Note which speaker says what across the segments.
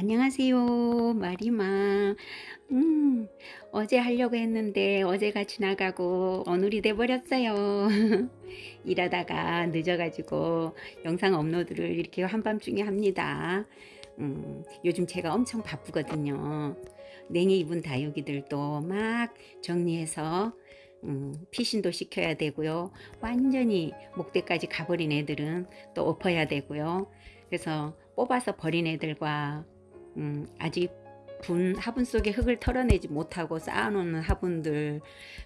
Speaker 1: 안녕하세요. 마리마. 음 어제 하려고 했는데 어제가 지나가고 오늘이 돼버렸어요. 일하다가 늦어가지고 영상 업로드를 이렇게 한밤중에 합니다. 음, 요즘 제가 엄청 바쁘거든요. 냉해 입은 다육이들도 막 정리해서 음, 피신도 시켜야 되고요. 완전히 목대까지 가버린 애들은 또 엎어야 되고요. 그래서 뽑아서 버린 애들과 음, 아직 분 화분 속에 흙을 털어내지 못하고 쌓아놓는 화분들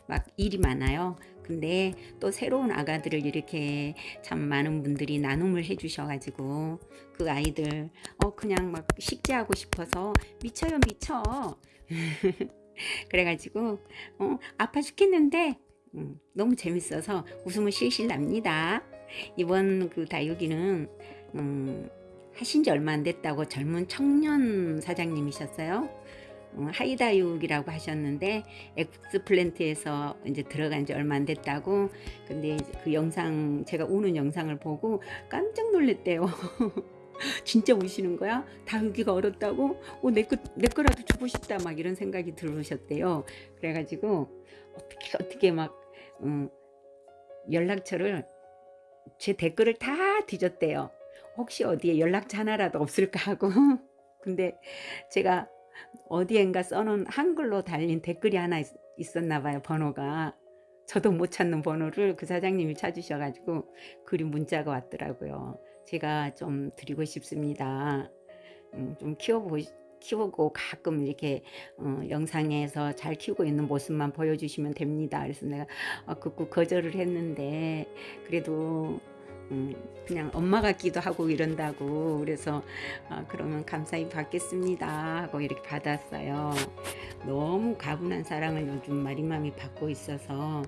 Speaker 1: 막 일이 많아요. 근데 또 새로운 아가들을 이렇게 참 많은 분들이 나눔을 해 주셔가지고 그 아이들 어 그냥 막 식재하고 싶어서 미쳐요 미쳐 그래가지고 어 아파 죽겠는데 음, 너무 재밌어서 웃음을 실실 납니다. 이번 그 다육이는 음, 하신 지 얼마 안 됐다고 젊은 청년 사장님이셨어요. 어, 하이다육이라고 하셨는데 엑스플랜트에서 이제 들어간 지 얼마 안 됐다고 근데 그 영상 제가 우는 영상을 보고 깜짝 놀랐대요 진짜 우시는 거야? 다육이가 얼었다고? 어, 내, 거, 내 거라도 주고 싶다 막 이런 생각이 들으셨대요 그래가지고 어떻게 어떻게 막 음, 연락처를 제 댓글을 다 뒤졌대요 혹시 어디에 연락처 하나라도 없을까 하고. 근데 제가 어디엔가 써놓은 한글로 달린 댓글이 하나 있, 었나 봐요 번호가. 저도 못 찾는 번호를 그 사장님이 찾으셔가지고 글이 문자가 왔더라고요. 제가 좀 드리고 싶습니다. 음, 좀 키워보 키우고 가끔 이렇게 어, 영상에서 잘 키우고 있는 모습만 보여주시면 됩니다. 그래서 내가 어, 극구 거절을 했는데 그래도 음, 그냥 엄마 같기도 하고 이런다고. 그래서 어, 그러면 감사히 받겠습니다 하고 이렇게 받았어요. 너무 가분한 사랑을 요즘 마리맘이 받고 있어서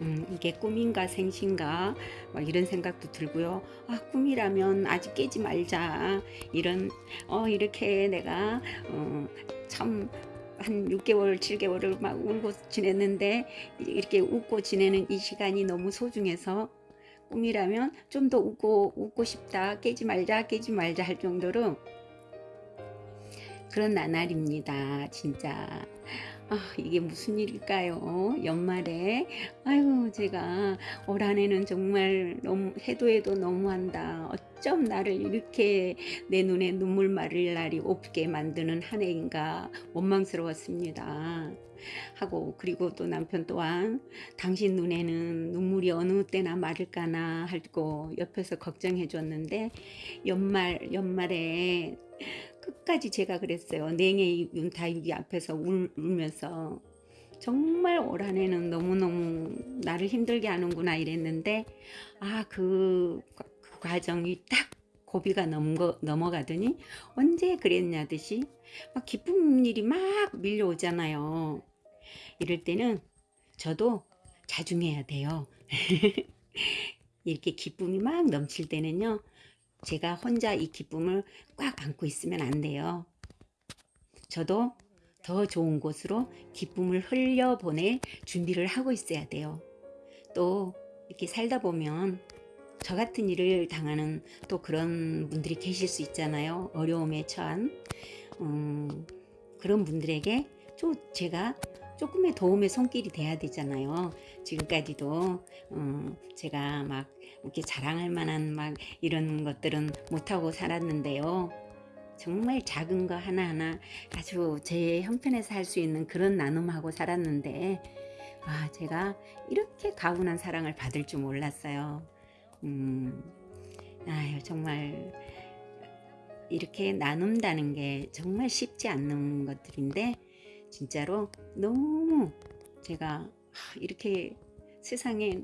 Speaker 1: 음, 이게 꿈인가 생신가? 막 이런 생각도 들고요. 아 꿈이라면 아직 깨지 말자. 이런 어 이렇게 내가 어, 참한 6개월 7개월을 막 울고 지냈는데 이렇게 웃고 지내는 이 시간이 너무 소중해서 꿈이라면 좀 더 웃고 웃고 싶다 깨지 말자 깨지 말자 할 정도로 그런 나날입니다 진짜 아 이게 무슨 일일까요? 연말에? 아유 제가 올 한해는 정말 너무 해도 해도 너무한다. 어쩜 나를 이렇게 내 눈에 눈물 마를 날이 없게 만드는 한 해인가 원망스러웠습니다. 하고 그리고 또 남편 또한 당신 눈에는 눈물이 어느 때나 마를까나 하고 옆에서 걱정해 줬는데 연말 연말에 끝까지 제가 그랬어요. 냉해 윤다육이 앞에서 울, 울면서. 정말 올 한 해는 너무너무 나를 힘들게 하는구나 이랬는데 아그 그 과정이 딱 고비가 넘거, 넘어가더니 언제 그랬냐 듯이 막 기쁜 일이 막 밀려오잖아요. 이럴 때는 저도 자중해야 돼요. 이렇게 기쁨이 막 넘칠 때는요 제가 혼자 이 기쁨을 꽉 안고 있으면 안 돼요. 저도 더 좋은 곳으로 기쁨을 흘려보낼 준비를 하고 있어야 돼요. 또 이렇게 살다 보면 저 같은 일을 당하는 또 그런 분들이 계실 수 있잖아요. 어려움에 처한 음, 그런 분들에게 좀 제가 조금의 도움의 손길이 돼야 되잖아요. 지금까지도 어, 제가 막 이렇게 자랑할 만한 막 이런 것들은 못하고 살았는데요. 정말 작은 거 하나하나 아주 제 형편에서 할 수 있는 그런 나눔하고 살았는데 아 제가 이렇게 가훈한 사랑을 받을 줄 몰랐어요. 음, 아유 정말 이렇게 나눈다는 게 정말 쉽지 않는 것들인데 진짜로 너무 제가 이렇게 세상에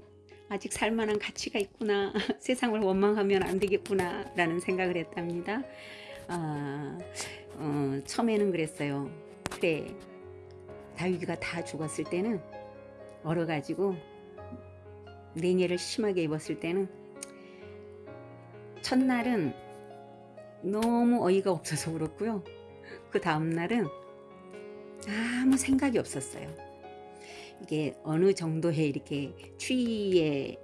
Speaker 1: 아직 살만한 가치가 있구나 세상을 원망하면 안 되겠구나 라는 생각을 했답니다. 아, 어, 처음에는 그랬어요. 그래 다윗이가 다 죽었을 때는 얼어가지고 냉해를 심하게 입었을 때는 첫날은 너무 어이가 없어서 그렇고요. 그 다음날은 아무 생각이 없었어요. 이게 어느 정도의 이렇게 추위에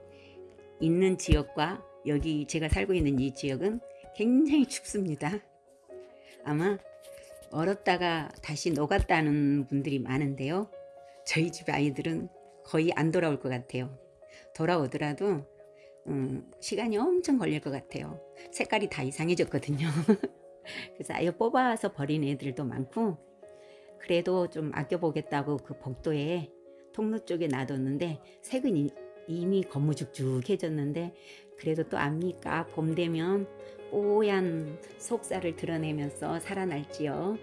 Speaker 1: 있는 지역과 여기 제가 살고 있는 이 지역은 굉장히 춥습니다. 아마 얼었다가 다시 녹았다는 분들이 많은데요. 저희 집 아이들은 거의 안 돌아올 것 같아요. 돌아오더라도 음, 시간이 엄청 걸릴 것 같아요. 색깔이 다 이상해졌거든요. 그래서 아예 뽑아서 버린 애들도 많고 그래도 좀 아껴보겠다고 그 복도에 통로 쪽에 놔뒀는데 색은 이- 이미 거무죽죽해졌는데 그래도 또 압니까? 봄 되면 뽀얀 속살을 드러내면서 살아날지요.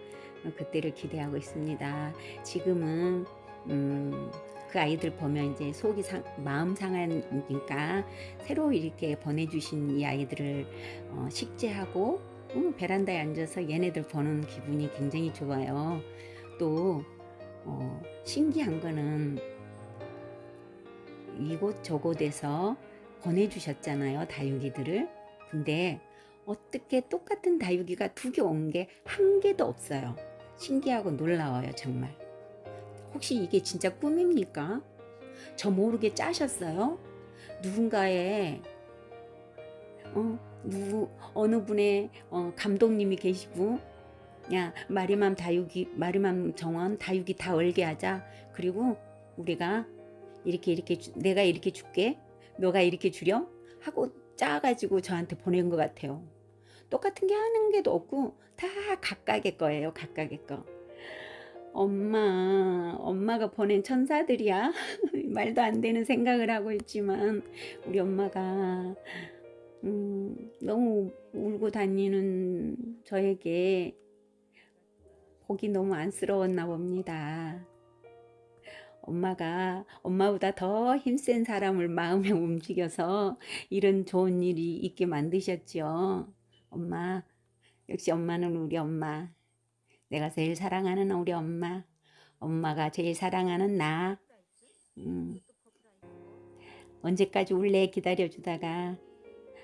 Speaker 1: 그때를 기대하고 있습니다. 지금은 음, 그 아이들 보면 이제 속이 상, 마음 상하니까 새로 이렇게 보내주신 이 아이들을 어, 식재하고 음, 베란다에 앉아서 얘네들 보는 기분이 굉장히 좋아요 또 어, 신기한 거는 이곳 저곳에서 보내주셨잖아요 다육이들을 근데 어떻게 똑같은 다육이가 두 개 온 게 한 개도 없어요 신기하고 놀라워요 정말 혹시 이게 진짜 꿈입니까? 저 모르게 짜셨어요? 누군가의 어, 누구 어느 분의 어, 감독님이 계시고 야 마리맘 다육이 마리맘 정원 다육이 다 얼게 하자. 그리고 우리가 이렇게 이렇게 주- 내가 이렇게 줄게. 너가 이렇게 주렴. 하고 짜가지고 저한테 보낸 것 같아요. 똑같은 게 하는 게도 없고 다 각각의 거예요 각각의 거. 엄마 엄마가 보낸 천사들이야. 말도 안 되는 생각을 하고 있지만 우리 엄마가 음, 너무 울고 다니는 저에게 보기 너무 안쓰러웠나 봅니다. 엄마가 엄마보다 더 힘센 사람을 마음에 움직여서 이런 좋은 일이 있게 만드셨죠. 엄마, 역시 엄마는 우리 엄마. 내가 제일 사랑하는 우리 엄마. 엄마가 제일 사랑하는 나. 음, 언제까지 울래 기다려주다가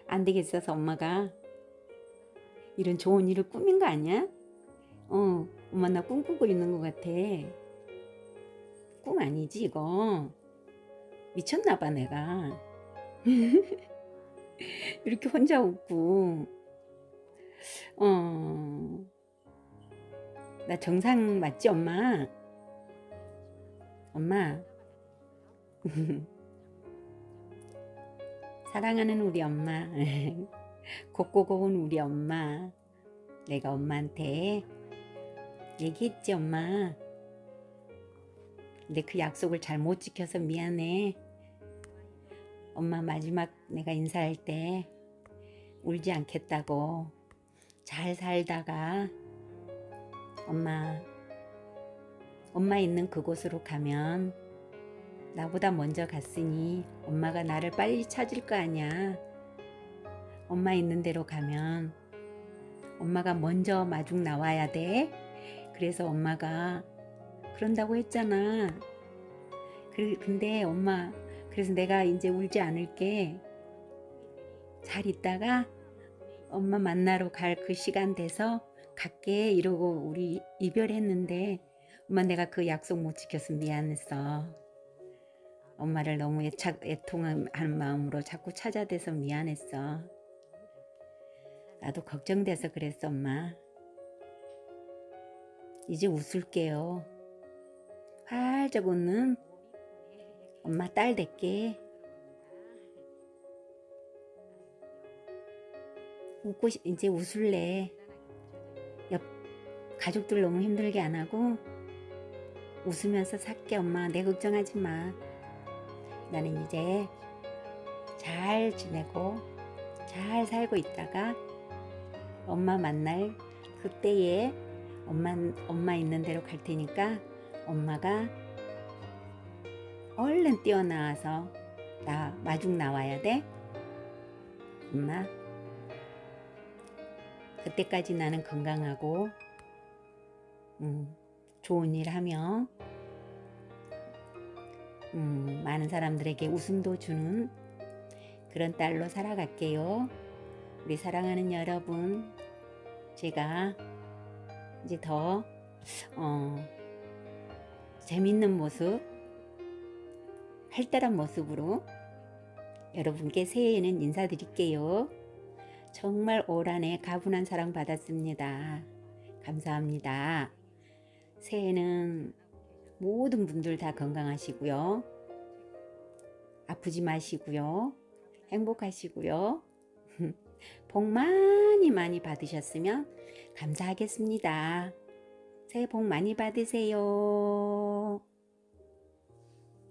Speaker 1: 안 되겠어서 엄마가 이런 좋은 일을 꾸민 거 아니야? 어, 엄마 나 꿈꾸고 있는 것 같아. 꿈 아니지 이거. 미쳤나 봐 내가. 이렇게 혼자 웃고. 어. 나 정상 맞지 엄마? 엄마. 사랑하는 우리 엄마. 곱고 고운 우리 엄마. 내가 엄마한테 얘기했지 엄마. 근데 그 약속을 잘 못 지켜서 미안해. 엄마 마지막 내가 인사할 때 울지 않겠다고 잘 살다가 엄마 엄마 있는 그곳으로 가면 나보다 먼저 갔으니 엄마가 나를 빨리 찾을 거 아니야. 엄마 있는 데로 가면 엄마가 먼저 마중 나와야 돼. 그래서 엄마가 그런다고 했잖아. 그- 근데 엄마, 그래서 내가 이제 울지 않을게. 잘 있다가 엄마 만나러 갈 그 시간 돼서 갈게 이러고 우리 이별했는데 엄마 내가 그 약속 못 지켜서 미안했어. 엄마를 너무 애착, 애통한 마음으로 자꾸 찾아대서 미안했어. 나도 걱정돼서 그랬어 엄마. 이제 웃을게요. 활짝 웃는 엄마 딸 될게. 웃고 싶- 이제 웃을래. 옆 가족들 너무 힘들게 안 하고 웃으면서 살게 엄마. 내 걱정하지 마. 나는 이제 잘 지내고 잘 살고 있다가 엄마 만날 그때에 엄마 엄마 있는 대로 갈 테니까 엄마가 얼른 뛰어나와서 나 마중 나와야 돼. 엄마. 그때까지 나는 건강하고 음, 좋은 일 하며 음, 많은 사람들에게 웃음도 주는 그런 딸로 살아갈게요. 우리 사랑하는 여러분, 제가 이제 더 어, 재밌는 모습 활달한 모습으로 여러분께 새해에는 인사드릴게요. 정말 올 한해 가분한 사랑 받았습니다. 감사합니다. 새해는 모든 분들 다 건강하시고요. 아프지 마시고요. 행복하시고요. 복 많이 많이 받으셨으면 감사하겠습니다. 새해 복 많이 받으세요.